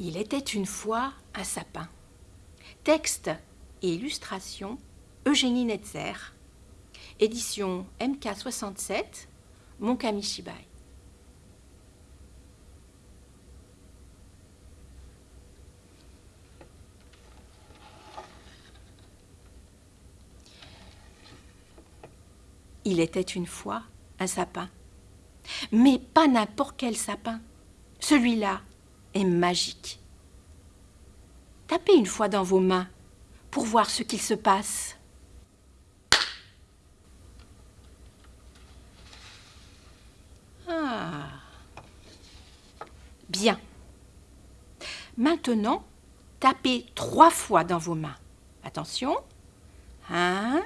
Il était une fois un sapin. Texte et illustration Eugénie Netzer. Édition MK67, Mon Kamishibai. Il était une fois un sapin. Mais pas n'importe quel sapin. Celui-là magique. Tapez une fois dans vos mains pour voir ce qu'il se passe. Ah. Bien. Maintenant, tapez trois fois dans vos mains. Attention. Un,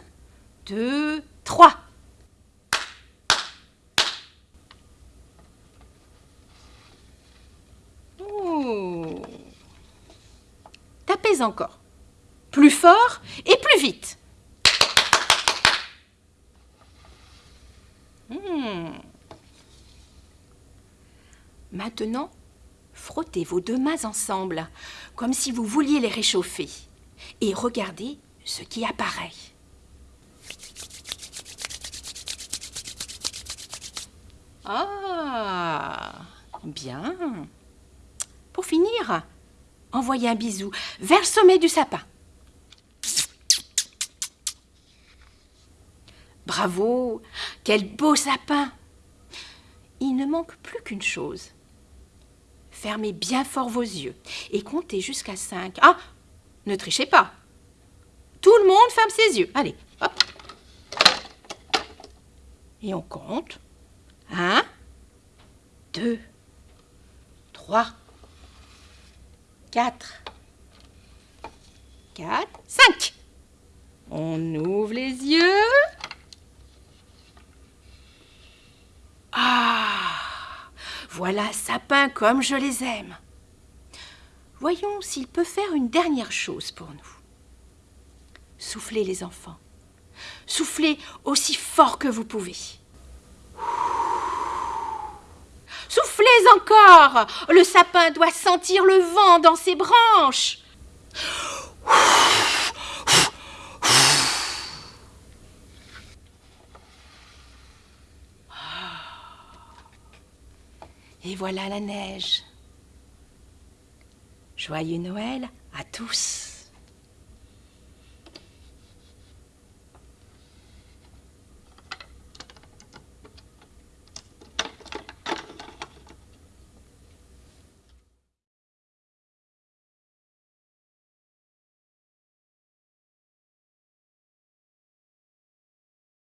deux, trois. Encore. Plus fort et plus vite. Hmm. Maintenant, frottez vos deux mains ensemble, comme si vous vouliez les réchauffer, et regardez ce qui apparaît. Ah, bien. Pour finir, envoyez un bisou vers le sommet du sapin. Bravo, quel beau sapin Il ne manque plus qu'une chose. Fermez bien fort vos yeux et comptez jusqu'à 5. Ah, ne trichez pas. Tout le monde ferme ses yeux. Allez, hop. Et on compte. 1, 2, 3, 4, 4, 5. On ouvre les yeux. Ah, voilà sapin comme je les aime. Voyons s'il peut faire une dernière chose pour nous. Soufflez les enfants. Soufflez aussi fort que vous pouvez. Soufflez encore. Le sapin doit sentir le vent dans ses branches. Et voilà la neige. Joyeux Noël à tous.